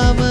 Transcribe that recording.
selamı